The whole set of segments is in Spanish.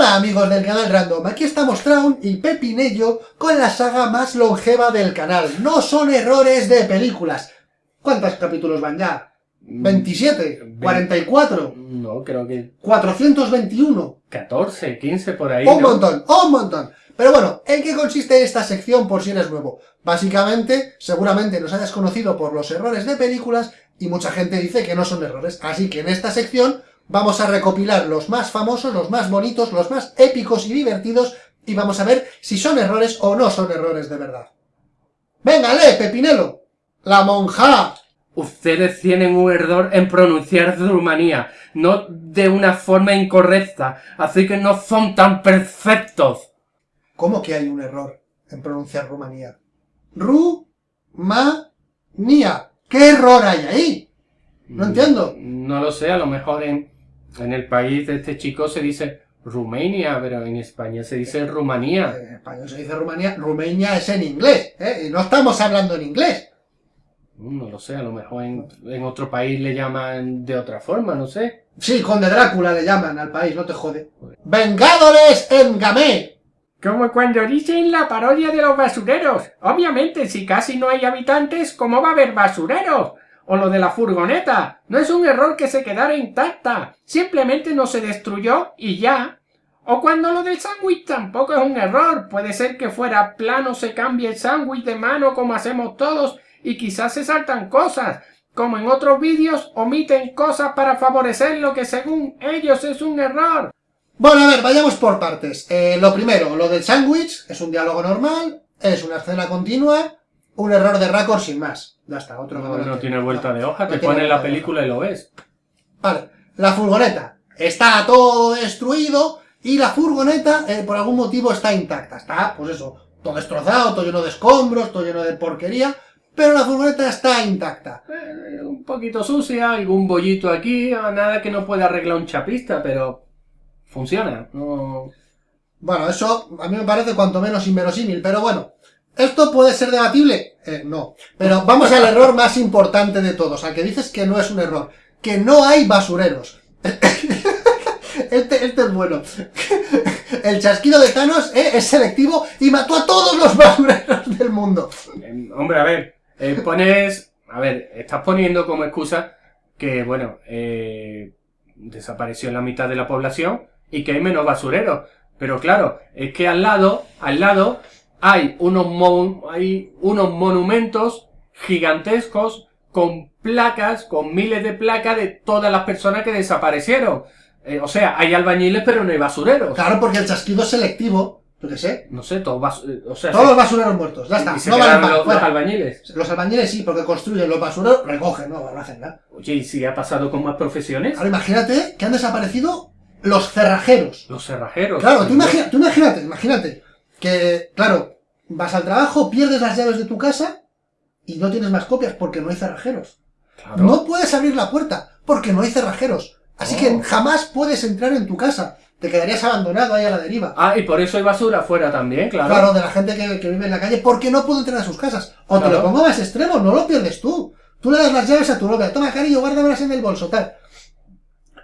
Hola amigos del canal Random, aquí estamos Traun y Pepinello con la saga más longeva del canal. No son errores de películas. ¿Cuántos capítulos van ya? ¿27? ¿44? No, creo que... ¿421? 14, 15 por ahí, Un ¿no? montón, un montón. Pero bueno, ¿en qué consiste esta sección por si eres nuevo? Básicamente, seguramente nos hayas conocido por los errores de películas y mucha gente dice que no son errores. Así que en esta sección vamos a recopilar los más famosos, los más bonitos, los más épicos y divertidos y vamos a ver si son errores o no son errores de verdad. ¡Venga, lee, Pepinelo! ¡La monja! Ustedes tienen un error en pronunciar Rumanía, no de una forma incorrecta, así que no son tan perfectos. ¿Cómo que hay un error en pronunciar Rumanía? Ru-ma-nia. ¿Qué error hay ahí? No entiendo. No lo sé, a lo mejor en, en el país de este chico se dice Rumania, pero en España se dice Rumanía. En español se dice Rumanía, Rumania es en inglés, ¿eh? Y no estamos hablando en inglés. No lo sé, a lo mejor en, en otro país le llaman de otra forma, no sé. Sí, Conde Drácula le llaman al país, no te jode. ¡Vengadores en Gamé! Como cuando dicen la parodia de los basureros. Obviamente, si casi no hay habitantes, ¿cómo va a haber basureros? O lo de la furgoneta. No es un error que se quedara intacta. Simplemente no se destruyó y ya. O cuando lo del sándwich tampoco es un error. Puede ser que fuera plano se cambie el sándwich de mano como hacemos todos y quizás se saltan cosas. Como en otros vídeos omiten cosas para favorecer lo que según ellos es un error. Bueno, a ver, vayamos por partes. Eh, lo primero, lo del sándwich, es un diálogo normal, es una escena continua, un error de récord sin más. Ya está, otro No, no tiene vuelta de hoja, no te ponen la película y lo ves. Vale, la furgoneta. Está todo destruido y la furgoneta, eh, por algún motivo, está intacta. Está, pues eso, todo destrozado, todo lleno de escombros, todo lleno de porquería, pero la furgoneta está intacta. Eh, un poquito sucia, algún bollito aquí, ah, nada que no pueda arreglar un chapista, pero funciona. No... Bueno, eso a mí me parece cuanto menos inverosímil, pero bueno. ¿Esto puede ser debatible? Eh, no. Pero vamos al error más importante de todos, al que dices que no es un error. Que no hay basureros. Este, este es bueno. El chasquido de Thanos eh, es selectivo y mató a todos los basureros del mundo. Eh, hombre, a ver, eh, pones... A ver, estás poniendo como excusa que, bueno, eh, desapareció la mitad de la población y que hay menos basureros. Pero claro, es que al lado, al lado, hay unos, mon- hay unos monumentos gigantescos con placas, con miles de placas de todas las personas que desaparecieron. Eh, o sea, hay albañiles pero no hay basureros. Claro, porque el chasquido es selectivo. Yo qué sé. No sé, todos bas- eh, o sea, Todos se- los basureros muertos. Ya está. y se No valen los, los albañiles. Los albañiles sí, porque construyen. Los basureros recogen, no, no hacen nada. Oye, ¿y si ha pasado con más profesiones? Ahora imagínate que han desaparecido los cerrajeros. Los cerrajeros. Claro, tú, imagi- tú imagínate, imagínate, que, claro, vas al trabajo, pierdes las llaves de tu casa y no tienes más copias porque no hay cerrajeros. Claro. No puedes abrir la puerta porque no hay cerrajeros. Así Oh. que jamás puedes entrar en tu casa. Te quedarías abandonado ahí a la deriva. Ah, y por eso hay basura afuera también, claro. Claro, de la gente que, que vive en la calle porque no puede entrar a sus casas. O te lo pongo más extremo, no lo pierdes tú. Tú le das las llaves a tu novia. Toma, cariño, guárdamelas en el bolso, tal.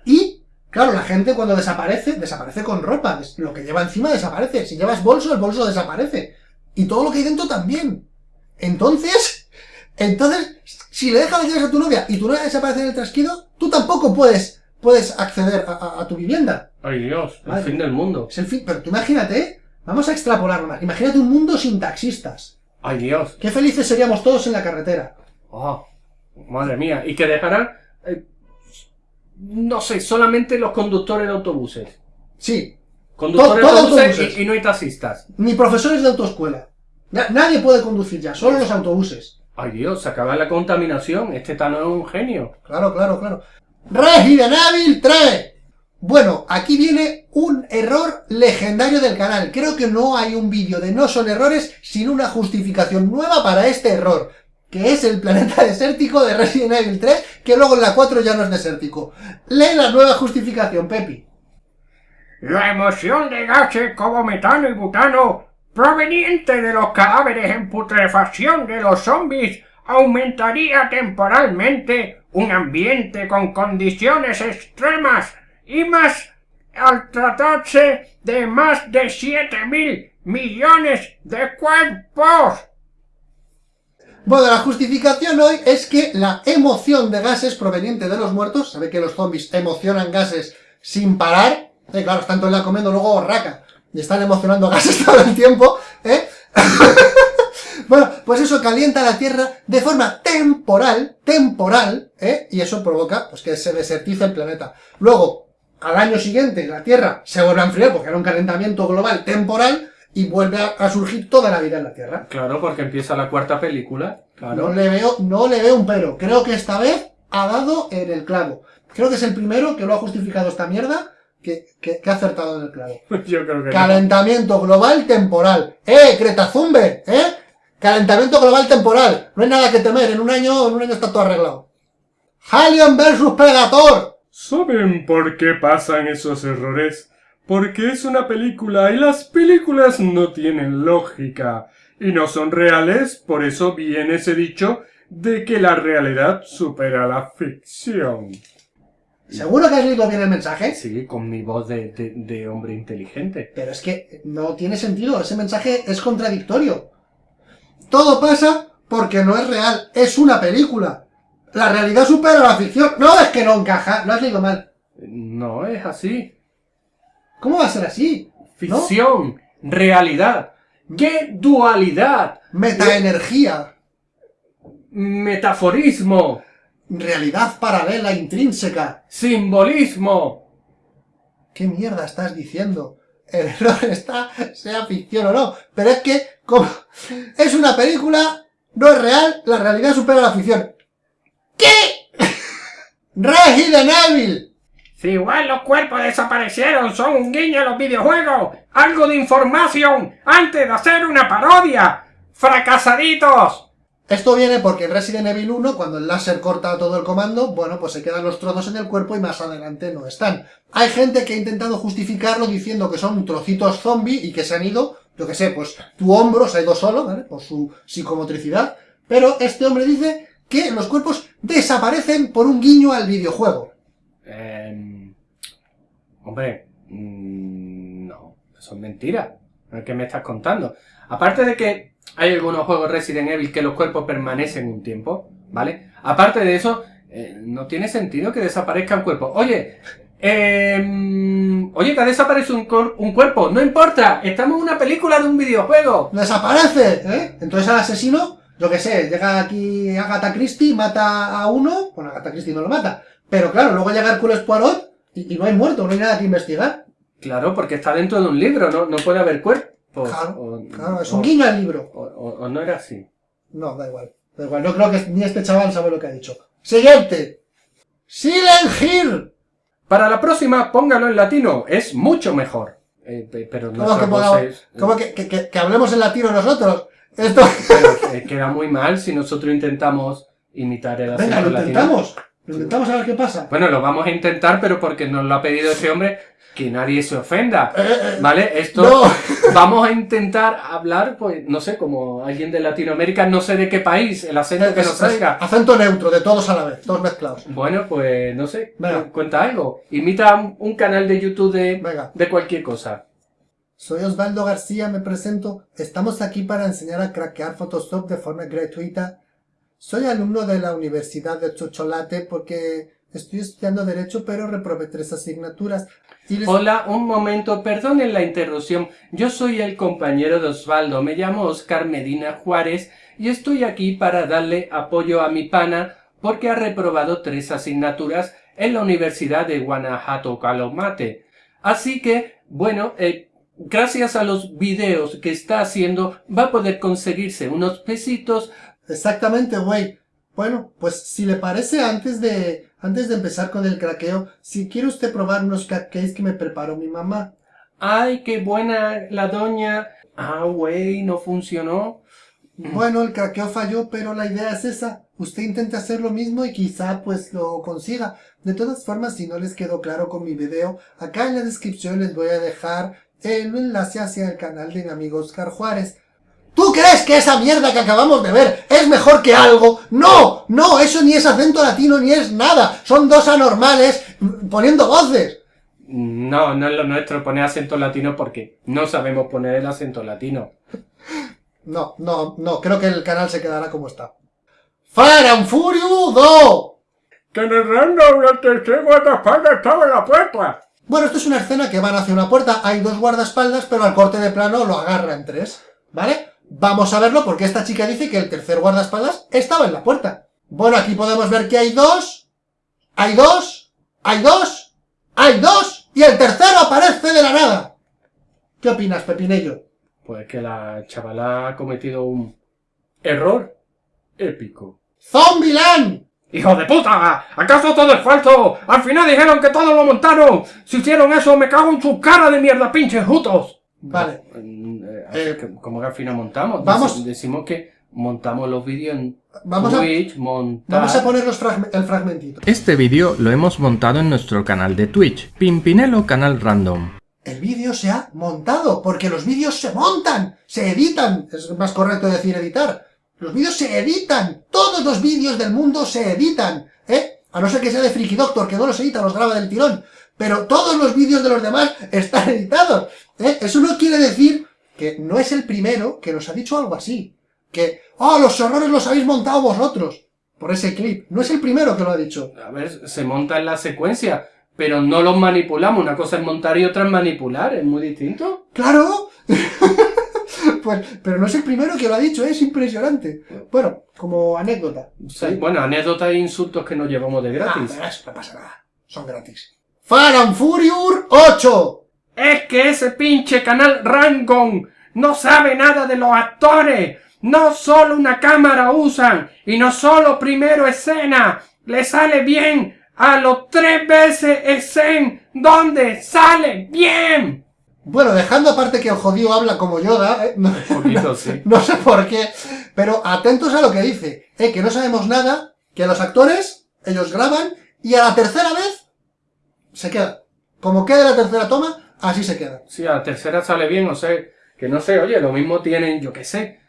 Y, claro, la gente cuando desaparece, desaparece con ropa. Lo que lleva encima desaparece. Si llevas bolso, el bolso desaparece. Y todo lo que hay dentro también. Entonces, entonces, si le dejas llaves a tu novia y tu novia desaparece en el trasquido, tú tampoco puedes, puedes acceder a- a- a tu vivienda. Ay Dios, el Madre. fin del mundo. Es el fin, pero tú imagínate, vamos a extrapolarlo más. Imagínate un mundo sin taxistas. Ay Dios. Qué felices seríamos todos en la carretera. Oh, madre mía. Y que dejarán, eh, no sé, solamente los conductores de autobuses. Sí, Conductores de autobuses, autobuses. Y, y no hay taxistas. ni profesores de autoescuela. Na- nadie puede conducir ya, solo los autobuses. Ay Dios, se acaba la contaminación. Este Tano es un genio. Claro, claro, claro. Resident Evil 3. Bueno, aquí viene un error legendario del canal. Creo que no hay un vídeo de no son errores sin una justificación nueva para este error. Que es el planeta desértico de Resident Evil 3, que luego en la 4 ya no es desértico. Lee la nueva justificación, Pepi. La emisión de gases como metano y butano proveniente de los cadáveres en putrefacción de los zombies aumentaría temporalmente un ambiente con condiciones extremas y más al tratarse de más de 7 mil millones de cuerpos. Bueno, la justificación hoy es que la emoción de gases proveniente de los muertos, sabe que los zombies emocionan gases sin parar, eh, claro, están todo el comiendo luego raca, y están emocionando gases todo el tiempo, ¿eh? bueno, pues eso calienta la Tierra de forma temporal, temporal, ¿eh? Y eso provoca pues, que se desertice el planeta. Luego, al año siguiente, la Tierra se vuelve a enfriar porque era un calentamiento global temporal, y vuelve a, a surgir toda la vida en la Tierra. Claro, porque empieza la cuarta película. Claro. No le veo, no le veo un pero. Creo que esta vez ha dado en el clavo. Creo que es el primero que lo ha justificado esta mierda que, que, que ha acertado en el clavo. Yo creo que no. Calentamiento global temporal. ¡Eh, Greta Thunberg! ¿Eh? Calentamiento global temporal. No hay nada que temer. En un año, en un año está todo arreglado. Alien versus Predator. ¿Saben por qué pasan esos errores? Porque es una película y las películas no tienen lógica y no son reales, por eso viene ese dicho de que la realidad supera la ficción. ¿Seguro que has leído bien el mensaje? Sí, con mi voz de, de- de hombre inteligente. Pero es que no tiene sentido. Ese mensaje es contradictorio. Todo pasa porque no es real. Es una película. La realidad supera la ficción. No, es que no encaja. Lo has leído mal. No es así. ¿Cómo va a ser así? Ficción, realidad. ¡Qué dualidad! Metaenergía. Metaforismo, Realidad paralela intrínseca. simbolismo. ¿Qué mierda estás diciendo? El error está, sea ficción o no. Pero es que, como es una película, no es real, la realidad supera la ficción. ¿Qué? Resident Evil. Si igual los cuerpos desaparecieron son un guiño a los videojuegos, algo de información antes de hacer una parodia. ¡Fracasaditos! Esto viene porque en Resident Evil 1, cuando el láser corta todo el comando, bueno, pues se quedan los trozos en el cuerpo y más adelante no están. Hay gente que ha intentado justificarlo diciendo que son trocitos zombie y que se han ido, yo que sé, pues tu hombro se ha ido solo, ¿vale? Por su psicomotricidad. Pero este hombre dice que los cuerpos desaparecen por un guiño al videojuego. Em, hombre, mm, no, eso es mentira. ¿Qué me estás contando? Aparte de que hay algunos juegos Resident Evil que los cuerpos permanecen un tiempo, ¿vale? Aparte de eso, eh, no tiene sentido que desaparezca un cuerpo. Oye, em, oye, que desaparece un, cor- un cuerpo, no importa, estamos en una película de un videojuego. ¡Desaparece! ¿eh? Entonces al asesino, yo que sé, llega aquí Agatha Christie, mata a uno, bueno, Agatha Christie no lo mata, pero claro, luego llega Hércules Poirot y, y no hay muerto, no hay nada que investigar. Claro, porque está dentro de un libro, no, no puede haber cuerpos. Claro, o, Claro, es o- un guiño al libro. o- o- o no era así. No, da igual. Da igual. No creo que ni este chaval sabe lo que ha dicho. Siguiente. Silent Hill. Para la próxima, póngalo en latino, es mucho mejor. Eh, pe- pero ¿Cómo que, pongamos- es- cómo que, que- que- que hablemos en latino nosotros? Esto... pero, eh, queda muy mal si nosotros intentamos imitar el acento Venga, lo latino. intentamos. Lo intentamos a ver qué pasa. Bueno, lo vamos a intentar, pero porque nos lo ha pedido ese hombre, que nadie se ofenda. Eh, eh, ¿Vale? Esto no. vamos a intentar hablar, pues, no sé, como alguien de Latinoamérica, no sé de qué país, el acento que nos salga. acento neutro, de todos a la vez, todos mezclados. Bueno, pues no sé, Venga. cu- cuenta algo. Imita un, un canal de YouTube de, Venga. de cualquier cosa. Soy Osvaldo García, me presento. Estamos aquí para enseñar a craquear Photoshop de forma gratuita. Soy alumno de la Universidad de Chocholate porque estoy estudiando Derecho, pero reprobé tres asignaturas. Y Hola, un momento, perdonen la interrupción. Yo soy el compañero de Osvaldo, me llamo Oscar Medina Juárez y estoy aquí para darle apoyo a mi pana porque ha reprobado tres asignaturas en la Universidad de Guanajuato Calomate. Así que, bueno, eh, gracias a los videos que está haciendo va a poder conseguirse unos pesitos. Exactamente, güey. Bueno, pues si le parece, antes de, antes de empezar con el craqueo, si quiere usted probar unos cupcakes que me preparó mi mamá. ¡Ay, qué buena la doña! Ah, güey, no funcionó. Bueno, el craqueo falló, pero la idea es esa. Usted intenta hacer lo mismo y quizá pues lo consiga. De todas formas, si no les quedó claro con mi video, acá en la descripción les voy a dejar el enlace hacia el canal de mi amigo Oscar Juárez. ¿Tú crees que esa mierda que acabamos de ver es mejor que algo? No, no, eso ni es acento latino ni es nada. Son dos anormales poniendo voces. No, no es lo nuestro poner acento latino porque no sabemos poner el acento latino. No, no, no, creo que el canal se quedará como está. Fire and Furious 2. Que en el guardaespaldas estaba en la puerta. Bueno, esto es una escena que van hacia una puerta, hay dos guardaespaldas, pero al corte de plano lo agarran tres, ¿vale? Vamos a verlo porque esta chica dice que el tercer guardaespaldas estaba en la puerta. Bueno, aquí podemos ver que hay dos, hay dos, hay dos, hay dos, y el tercero aparece de la nada. ¿Qué opinas, Pepinello? Pues que la chavala ha cometido un error épico. ¡Zombieland! ¡Hijo de puta! ¿Acaso todo es falso? Al final dijeron que todo lo montaron. Si hicieron eso, me cago en su cara de mierda, pinches jutos. Vale, eh, Eh, que- ¿Cómo que al final montamos? vamos- Deci- Decimos que montamos los vídeos en vamos a, Twitch, montar... vamos a poner los fragme- el fragmentito. Este vídeo lo hemos montado en nuestro canal de Twitch, Pimpinelo Canal Random. El vídeo se ha montado, porque los vídeos se montan, se editan. Es más correcto decir editar. Los vídeos se editan. Todos los vídeos del mundo se editan. ¿Eh? A no ser que sea de Freaky Doctor, que no los edita, los graba del tirón. Pero todos los vídeos de los demás están editados. ¿Eh? Eso no quiere decir que no es el primero que nos ha dicho algo así. Que, oh, los errores los habéis montado vosotros. Por ese clip. No es el primero que lo ha dicho. A ver, se monta en la secuencia, pero no los manipulamos. Una cosa es montar y otra es manipular, es muy distinto. ¡Claro! pues, pero no es el primero que lo ha dicho, es impresionante. Bueno, como anécdota. Sea, Bueno, anécdotas e insultos que nos llevamos de Ah, gratis. pero eso no pasa nada. Son gratis. Fast and Furious 8. Es que ese pinche canal Rangon no sabe nada de los actores. No solo una cámara usan y no solo primero escena. Le sale bien a los tres veces escena donde sale bien. Bueno, dejando aparte que el jodido habla como Yoda, ¿eh? no, sí. no sé por qué, pero atentos a lo que dice, ¿eh? que no sabemos nada, que los actores, ellos graban, y a la tercera vez, se queda. Como quede la tercera toma, así se queda. Sí, a la tercera sale bien, o sea, que no sé, oye, lo mismo tienen, yo qué sé,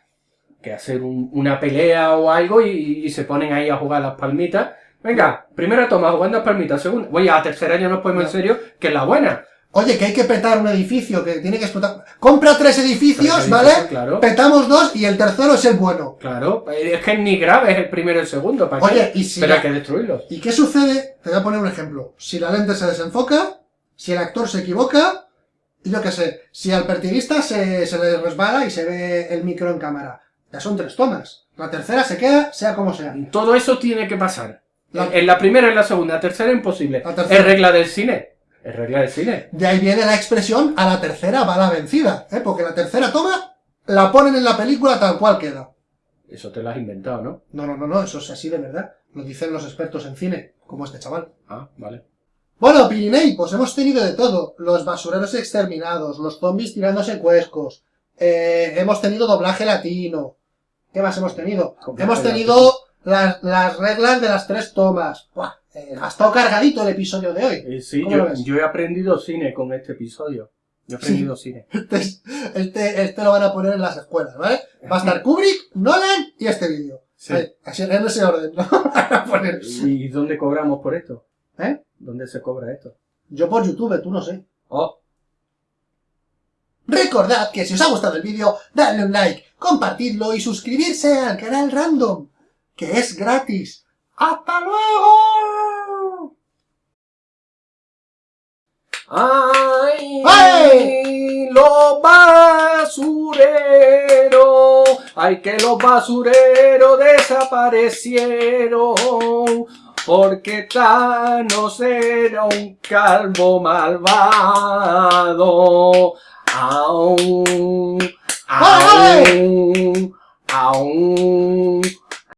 que hacer un- una pelea o algo y, y se ponen ahí a jugar las palmitas. Venga, primera toma, jugando las palmitas, segunda. Oye, a la tercera ya nos ponemos en serio, que es la buena. Oye, que hay que petar un edificio, que tiene que explotar. Compra tres edificios, Tres ¿vale? claro. Petamos dos y el tercero es el bueno. Claro, es que ni grave es el primero y el segundo, ¿para qué? Oye, y si Pero la- hay que destruirlos. ¿Y qué sucede? Te voy a poner un ejemplo. Si la lente se desenfoca, si el actor se equivoca, y yo qué sé, si al pertiguista se, se le resbala y se ve el micro en cámara. Ya son tres tomas. La tercera se queda, sea como sea. Todo eso tiene que pasar. La- En la primera y en la segunda, la tercera imposible. La tercera. Es regla del cine. Es regla del cine. De ahí viene la expresión a la tercera va la vencida, ¿eh? Porque la tercera toma la ponen en la película tal cual queda. Eso te lo has inventado, ¿no? No, no, no, no, eso es así de verdad. Lo dicen los expertos en cine, como este chaval. Ah, vale. Bueno, Pirinei, pues hemos tenido de todo. Los basureros exterminados, los zombies tirándose cuescos, eh, hemos tenido doblaje latino. ¿Qué más hemos tenido? Hemos tenido las, las reglas de las tres tomas. Buah, eh, ha estado cargadito el episodio de hoy. Eh, sí, ¿Cómo lo yo, yo he aprendido cine con este episodio. Yo he aprendido cine. Este, es- este, este lo van a poner en las escuelas, ¿vale? Va a estar Kubrick, Nolan y este vídeo. Sí. Así, en ese orden, ¿no? Van a poner. ¿Y dónde cobramos por esto? ¿Eh? ¿Dónde se cobra esto? Yo por YouTube, tú no sé. Oh, Recordad que si os ha gustado el vídeo, dadle un like, compartidlo y suscribirse al canal Random, que es gratis. ¡Hasta luego! ¡Ay! ¡Ay! ¡Los basureros! ¡Ay, que los basureros desaparecieron! Porque Thanos era un calvo malvado. ¡Aún! ¡Aún! ¡Aún!